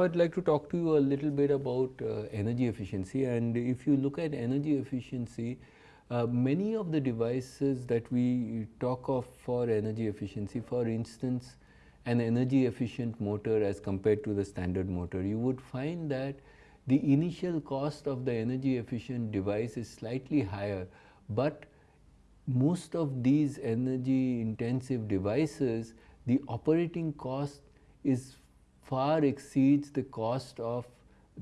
Now, I would like to talk to you a little bit about uh, energy efficiency. And if you look at energy efficiency, uh, many of the devices that we talk of for energy efficiency, for instance, an energy efficient motor as compared to the standard motor, you would find that the initial cost of the energy efficient device is slightly higher, but most of these energy intensive devices, the operating cost is far exceeds the cost of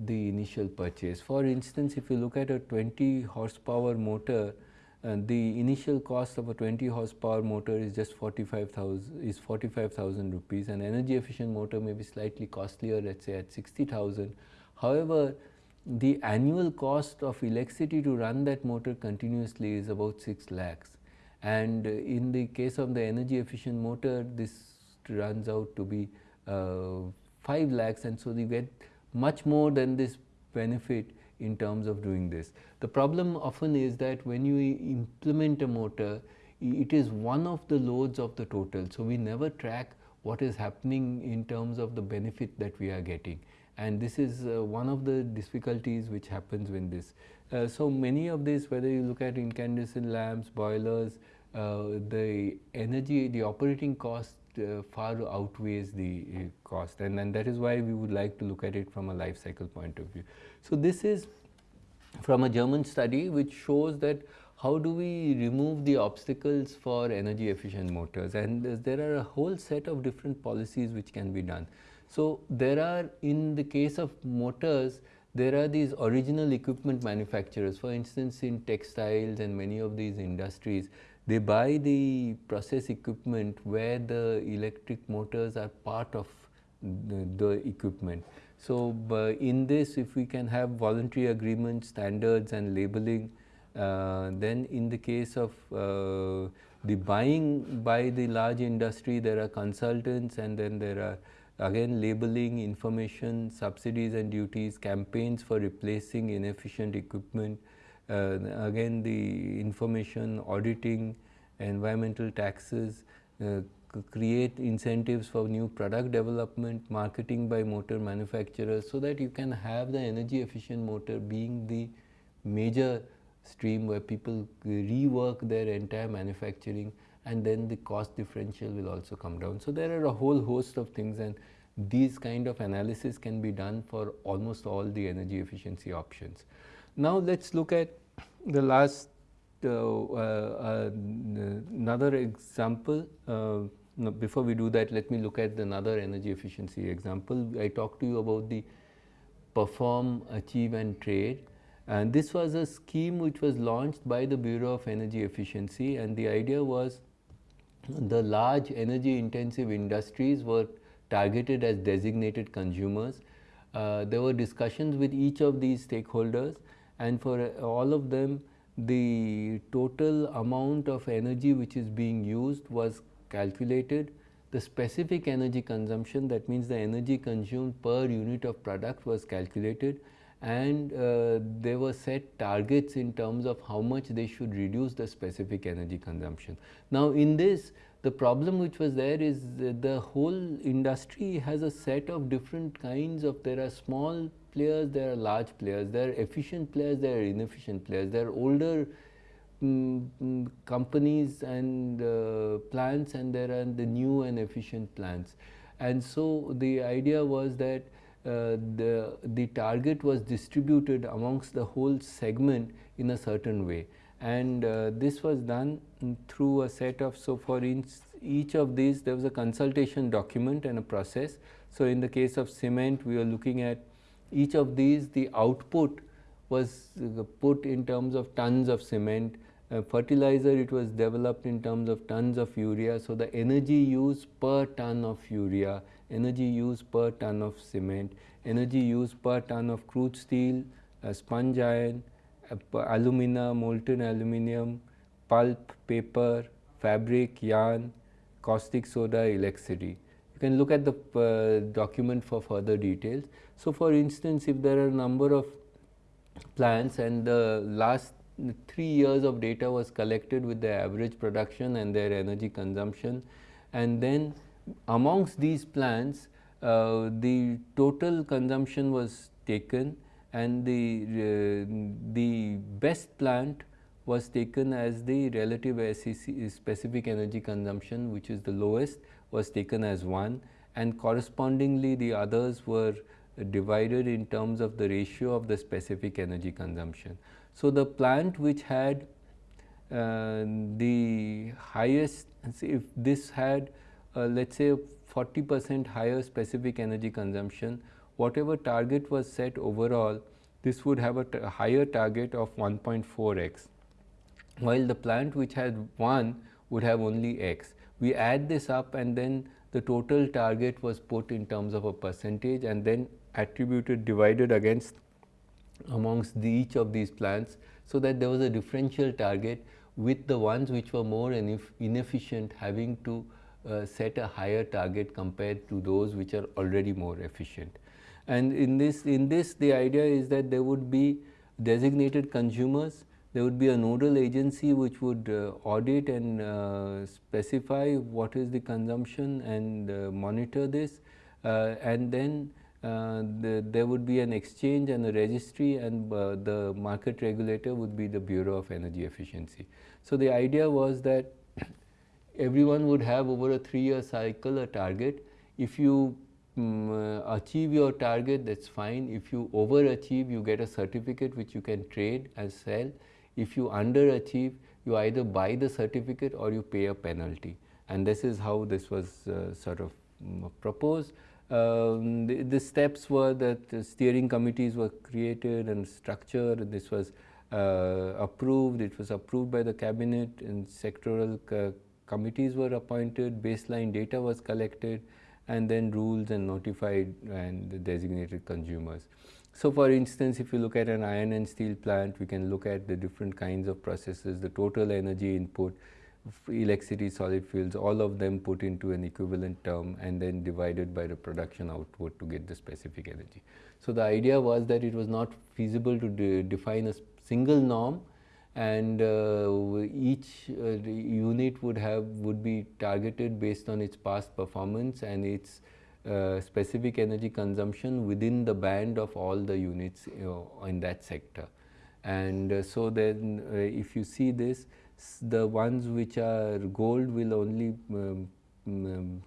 the initial purchase. For instance, if you look at a 20 horsepower motor, uh, the initial cost of a 20 horsepower motor is just 45,000 is 45,000 rupees and energy efficient motor may be slightly costlier let's say at 60,000. However, the annual cost of electricity to run that motor continuously is about 6 lakhs and in the case of the energy efficient motor this runs out to be uh, 5 lakhs and so you get much more than this benefit in terms of doing this. The problem often is that when you implement a motor, it is one of the loads of the total. So, we never track what is happening in terms of the benefit that we are getting and this is uh, one of the difficulties which happens when this. Uh, so, many of these whether you look at incandescent lamps, boilers, uh, the energy, the operating cost uh, far outweighs the uh, cost and, and that is why we would like to look at it from a life cycle point of view. So, this is from a German study which shows that how do we remove the obstacles for energy efficient motors and there are a whole set of different policies which can be done. So, there are in the case of motors there are these original equipment manufacturers for instance in textiles and many of these industries they buy the process equipment where the electric motors are part of the, the equipment. So, uh, in this if we can have voluntary agreements, standards and labeling, uh, then in the case of uh, the buying by the large industry there are consultants and then there are again labeling, information, subsidies and duties, campaigns for replacing inefficient equipment, again the information auditing, environmental taxes, uh, create incentives for new product development, marketing by motor manufacturers so that you can have the energy efficient motor being the major stream where people rework their entire manufacturing and then the cost differential will also come down. So, there are a whole host of things and these kind of analysis can be done for almost all the energy efficiency options. Now, let us look at the last uh, uh, another example. Uh, before we do that, let me look at another energy efficiency example. I talked to you about the perform, achieve and trade and this was a scheme which was launched by the Bureau of Energy Efficiency and the idea was the large energy intensive industries were targeted as designated consumers. Uh, there were discussions with each of these stakeholders and for uh, all of them the total amount of energy which is being used was calculated. The specific energy consumption that means the energy consumed per unit of product was calculated and uh, there were set targets in terms of how much they should reduce the specific energy consumption. Now, in this the problem which was there is the whole industry has a set of different kinds of there are small players, there are large players, there are efficient players, there are inefficient players, there are older um, companies and uh, plants and there are the new and efficient plants. And so, the idea was that uh, the, the target was distributed amongst the whole segment in a certain way and uh, this was done through a set of so for each, of these there was a consultation document and a process. So, in the case of cement we are looking at each of these the output was uh, put in terms of tons of cement, uh, fertilizer it was developed in terms of tons of urea. So, the energy use per ton of urea, energy use per ton of cement, energy use per ton of crude steel, uh, sponge iron, alumina, molten aluminum, pulp, paper, fabric, yarn, caustic soda, electricity. You can look at the uh, document for further details. So, for instance, if there are a number of plants and the last 3 years of data was collected with the average production and their energy consumption and then amongst these plants uh, the total consumption was taken and the, uh, the best plant was taken as the relative SEC specific energy consumption which is the lowest was taken as 1 and correspondingly the others were divided in terms of the ratio of the specific energy consumption. So, the plant which had uh, the highest if this had uh, let us say 40 percent higher specific energy consumption whatever target was set overall this would have a higher target of 1.4 x while the plant which had 1 would have only x. We add this up and then the total target was put in terms of a percentage and then attributed divided against amongst the each of these plants. So, that there was a differential target with the ones which were more inefficient having to uh, set a higher target compared to those which are already more efficient. And in this, in this the idea is that there would be designated consumers, there would be a nodal agency which would uh, audit and uh, specify what is the consumption and uh, monitor this uh, and then uh, the, there would be an exchange and a registry and uh, the market regulator would be the Bureau of Energy Efficiency. So, the idea was that everyone would have over a 3 year cycle a target. If you um, uh, achieve your target that is fine, if you overachieve you get a certificate which you can trade and sell. If you underachieve you either buy the certificate or you pay a penalty. And this is how this was uh, sort of um, proposed. Um, the, the, steps were that steering committees were created and structured. And this was uh, approved, it was approved by the cabinet and sectoral committees were appointed, baseline data was collected and then rules and notified and designated consumers. So, for instance, if you look at an iron and steel plant, we can look at the different kinds of processes, the total energy input, electricity, solid fuels, all of them put into an equivalent term and then divided by the production output to get the specific energy. So, the idea was that it was not feasible to de define a single norm and uh, each uh, unit would have would be targeted based on its past performance and its uh, specific energy consumption within the band of all the units you know, in that sector. And uh, so then uh, if you see this the ones which are gold will only um, um,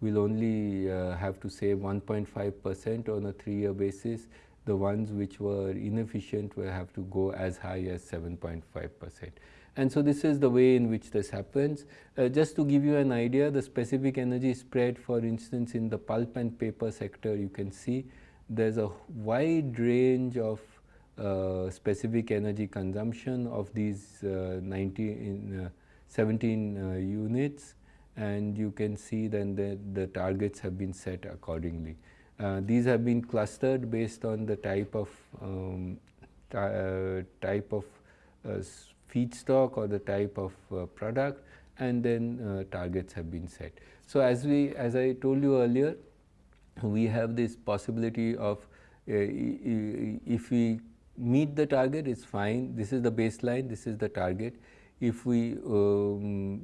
will only uh, have to save 1.5 percent on a 3 year basis. The ones which were inefficient will have to go as high as 7.5 percent. And so, this is the way in which this happens. Uh, just to give you an idea, the specific energy spread for instance, in the pulp and paper sector, you can see there is a wide range of uh, specific energy consumption of these uh, 90 in, uh, 17 units and you can see then that the targets have been set accordingly. These have been clustered based on the type of um, type of feedstock or the type of uh, product and then uh, targets have been set. So, as we as I told you earlier we have this possibility of uh, if we meet the target it's fine, this is the baseline, this is the target. If we um,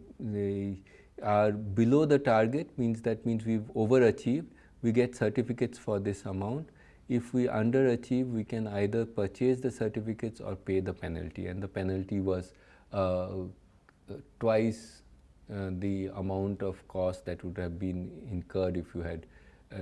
are below the target means that means we have overachieved, we get certificates for this amount. If we underachieve, we can either purchase the certificates or pay the penalty and the penalty was uh, twice uh, the amount of cost that would have been incurred if you had uh,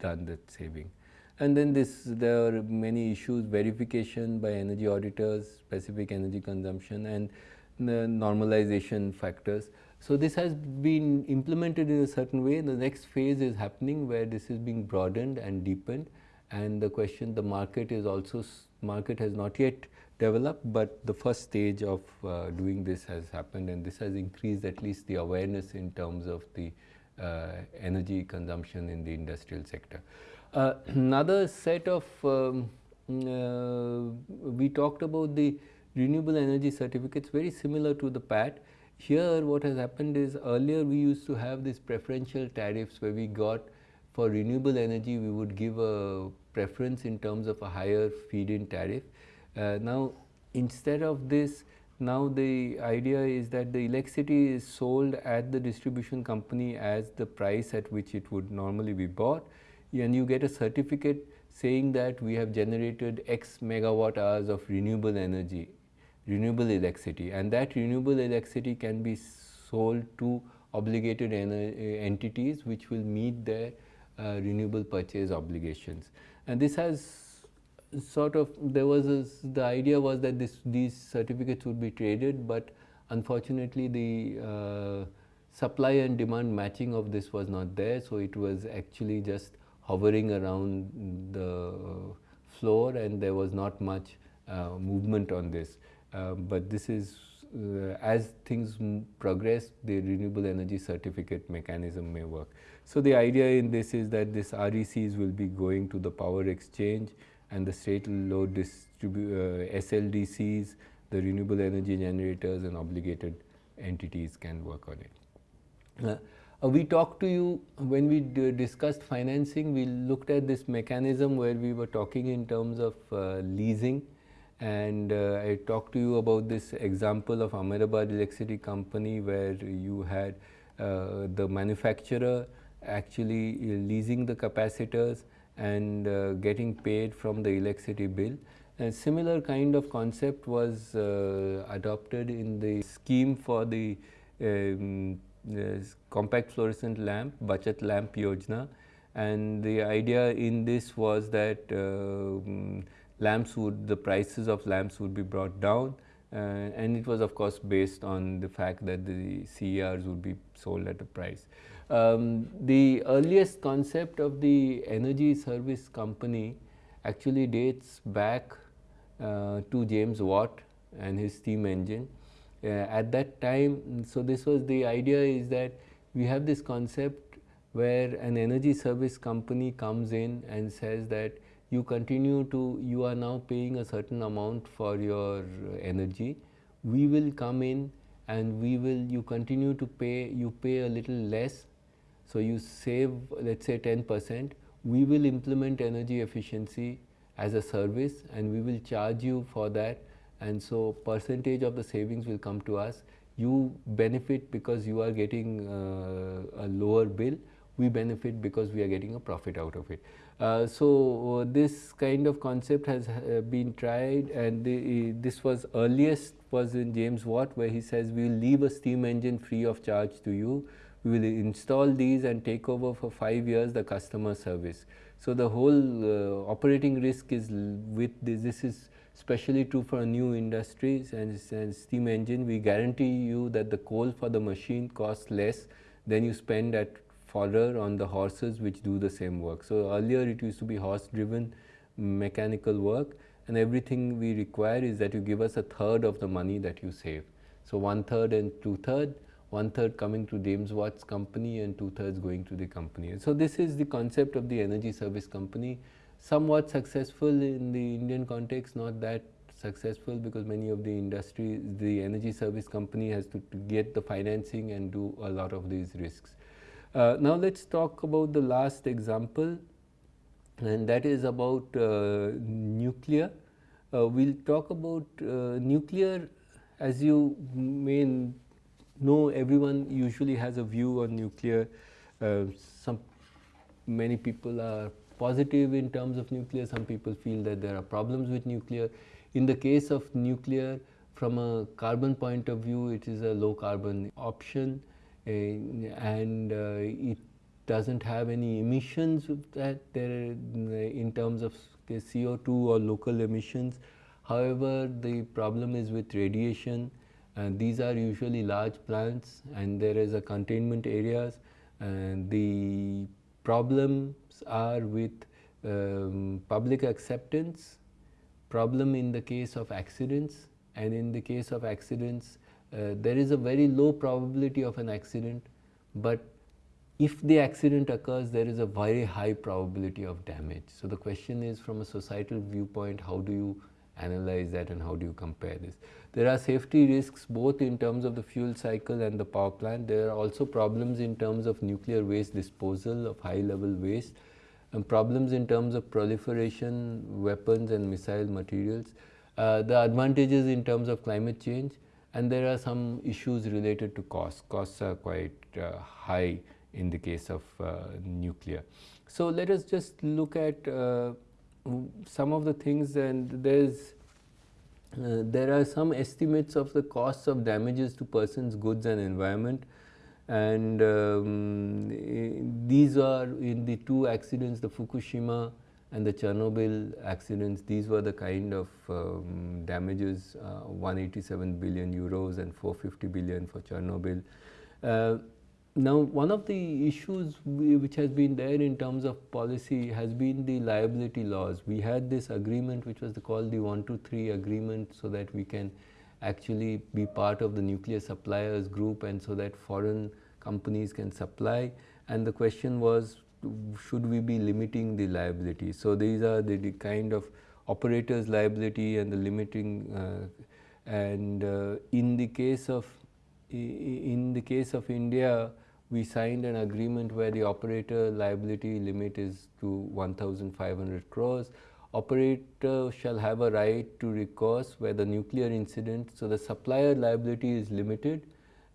done that saving. And then this there are many issues verification by energy auditors, specific energy consumption and the normalization factors. So, this has been implemented in a certain way the next phase is happening where this is being broadened and deepened and the question the market is also market has not yet developed, but the first stage of uh, doing this has happened and this has increased at least the awareness in terms of the uh, energy consumption in the industrial sector. Uh, another set of um, uh, we talked about the renewable energy certificates very similar to the PAT. Here what has happened is earlier we used to have these preferential tariffs where we got for renewable energy we would give a preference in terms of a higher feed-in tariff. Uh, now instead of this now the idea is that the electricity is sold at the distribution company as the price at which it would normally be bought and you get a certificate saying that we have generated x megawatt hours of renewable energy, renewable electricity and that renewable electricity can be sold to obligated entities which will meet their uh, renewable purchase obligations. And this has sort of there was a, the idea was that this these certificates would be traded, but unfortunately the uh, supply and demand matching of this was not there. So, it was actually just hovering around the floor and there was not much uh, movement on this. Uh, but this is uh, as things progress the renewable energy certificate mechanism may work. So, the idea in this is that this RECs will be going to the power exchange and the state load distribu uh, SLDCs, the renewable energy generators and obligated entities can work on it. Uh, uh, we talked to you when we discussed financing, we looked at this mechanism where we were talking in terms of uh, leasing and uh, I talked to you about this example of Ahmedabad Electricity Company where you had uh, the manufacturer actually leasing the capacitors and uh, getting paid from the electricity bill. A similar kind of concept was uh, adopted in the scheme for the um, compact fluorescent lamp, Bachat lamp Yojana and the idea in this was that uh, lamps would, the prices of lamps would be brought down uh, and it was of course based on the fact that the CERs would be sold at a price. Um, the earliest concept of the energy service company actually dates back uh, to James Watt and his steam engine. Uh, at that time, so this was the idea is that we have this concept where an energy service company comes in and says that you continue to, you are now paying a certain amount for your energy. We will come in and we will, you continue to pay, you pay a little less so, you save let us say 10 percent, we will implement energy efficiency as a service and we will charge you for that and so percentage of the savings will come to us. You benefit because you are getting uh, a lower bill, we benefit because we are getting a profit out of it. Uh, so, uh, this kind of concept has uh, been tried and the, this was earliest was in James Watt where he says we will leave a steam engine free of charge to you we will install these and take over for 5 years the customer service. So, the whole uh, operating risk is with this, this is especially true for new industries and, and, steam engine we guarantee you that the coal for the machine costs less than you spend at fodder on the horses which do the same work. So, earlier it used to be horse driven mechanical work and everything we require is that you give us a third of the money that you save. So, one third and two third one third coming to James Watt's company and two thirds going to the company. So, this is the concept of the energy service company somewhat successful in the Indian context not that successful because many of the industries, the energy service company has to, to get the financing and do a lot of these risks. Uh, now, let us talk about the last example and that is about uh, nuclear. Uh, we will talk about uh, nuclear as you may know everyone usually has a view on nuclear. Uh, some many people are positive in terms of nuclear, some people feel that there are problems with nuclear. In the case of nuclear, from a carbon point of view, it is a low carbon option and uh, it doesn't have any emissions that there in terms of CO2 or local emissions. However, the problem is with radiation and these are usually large plants and there is a containment areas and the problems are with um, public acceptance, problem in the case of accidents and in the case of accidents uh, there is a very low probability of an accident, but if the accident occurs there is a very high probability of damage. So, the question is from a societal viewpoint how do you analyze that and how do you compare this. There are safety risks both in terms of the fuel cycle and the power plant. There are also problems in terms of nuclear waste disposal of high level waste and problems in terms of proliferation, weapons and missile materials. Uh, the advantages in terms of climate change and there are some issues related to costs. Costs are quite uh, high in the case of uh, nuclear. So let us just look at uh, some of the things and there's uh, there are some estimates of the costs of damages to persons, goods and environment and um, these are in the two accidents, the Fukushima and the Chernobyl accidents, these were the kind of um, damages, uh, 187 billion euros and 450 billion for Chernobyl. Uh, now, one of the issues which has been there in terms of policy has been the liability laws. We had this agreement which was called the 123 agreement so that we can actually be part of the nuclear suppliers group and so that foreign companies can supply and the question was should we be limiting the liability. So, these are the, the kind of operators liability and the limiting uh, and uh, in the case of in the case of India we signed an agreement where the operator liability limit is to 1500 crores. Operator shall have a right to recourse where the nuclear incident, so the supplier liability is limited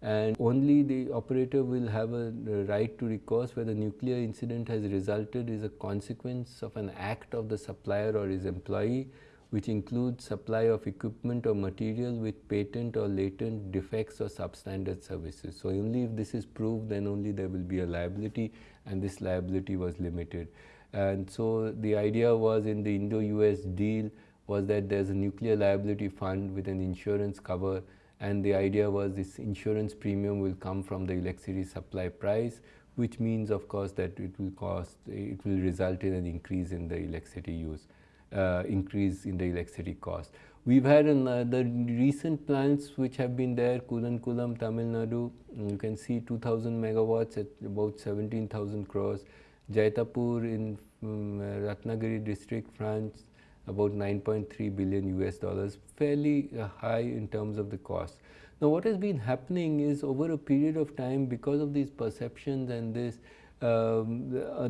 and only the operator will have a uh, right to recourse where the nuclear incident has resulted is a consequence of an act of the supplier or his employee which includes supply of equipment or material with patent or latent defects or substandard services. So, only if this is proved then only there will be a liability and this liability was limited. And so, the idea was in the Indo-US deal was that there is a nuclear liability fund with an insurance cover and the idea was this insurance premium will come from the electricity supply price which means of course that it will cost, it will result in an increase in the electricity use uh, increase in the electricity cost. We've had an, uh, the recent plants which have been there, Kudankulam, Tamil Nadu, you can see 2000 megawatts at about 17,000 crores, Jaitapur in um, Ratnagiri district, France, about 9.3 billion US dollars, fairly uh, high in terms of the cost. Now what has been happening is over a period of time because of these perceptions and this, um, uh,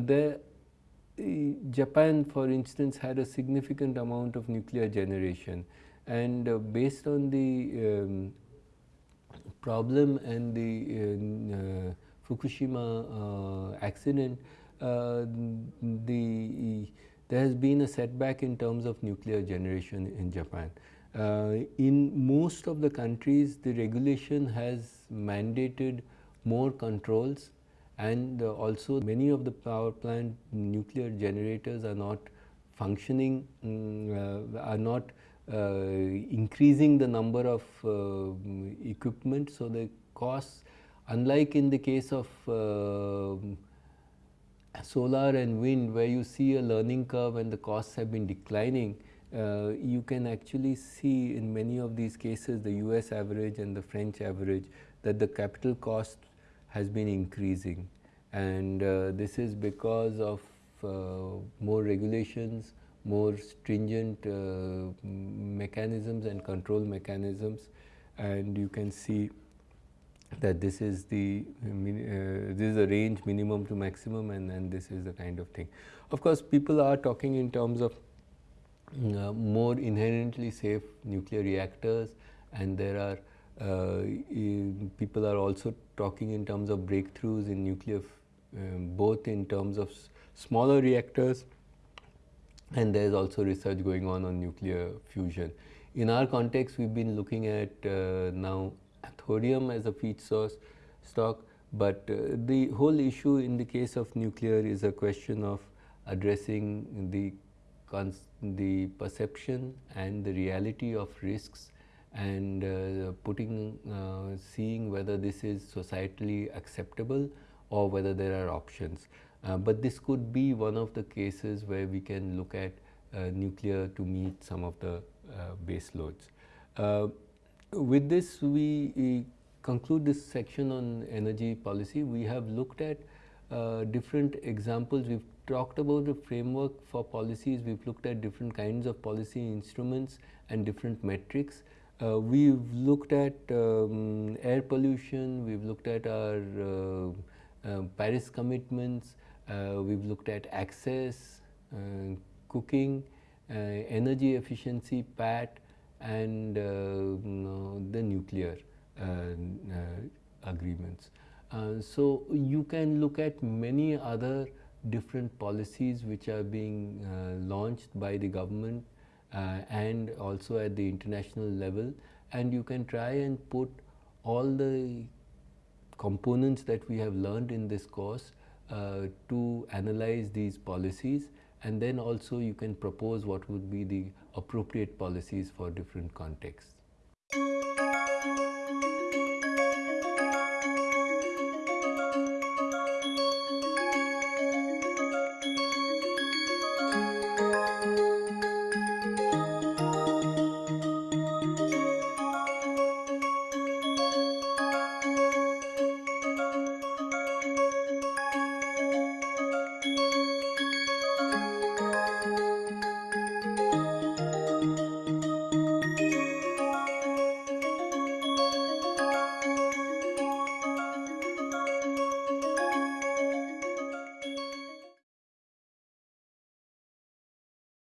Japan for instance had a significant amount of nuclear generation and uh, based on the um, problem and the uh Fukushima uh, accident, uh, the there has been a setback in terms of nuclear generation in Japan. in most of the countries, the regulation has mandated more controls and uh, also many of the power plant nuclear generators are not functioning, um, uh, are not uh, increasing the number of uh, equipment. So, the costs unlike in the case of uh, solar and wind where you see a learning curve and the costs have been declining, uh, you can actually see in many of these cases the US average and the French average that the capital cost has been increasing. And uh, this is because of uh, more regulations, more stringent uh, mechanisms and control mechanisms. And you can see that this is the uh, this is a range minimum to maximum and then this is the kind of thing. Of course, people are talking in terms of uh, more inherently safe nuclear reactors and there are uh, people are also talking in terms of breakthroughs in nuclear um, both in terms of smaller reactors and there is also research going on on nuclear fusion. In our context, we have been looking at uh, now thorium as a feed source stock, but uh, the whole issue in the case of nuclear is a question of addressing the the perception and the reality of risks and uh, putting uh, seeing whether this is societally acceptable or whether there are options. Uh, but this could be one of the cases where we can look at uh, nuclear to meet some of the uh, base loads. With this, we conclude this section on energy policy. We have looked at uh, different examples. We've talked about the framework for policies. We've looked at different kinds of policy instruments and different metrics. Uh, we've looked at um, air pollution, we've looked at our uh, uh, Paris commitments, uh, we have looked at access, uh, cooking, energy efficiency, PAT and uh, mm, the nuclear uh, uh, agreements. so you can look at many other different policies which are being launched by the government and also at the international level and you can try and put all the components that we have learned in this course uh, to analyze these policies and then also you can propose what would be the appropriate policies for different contexts.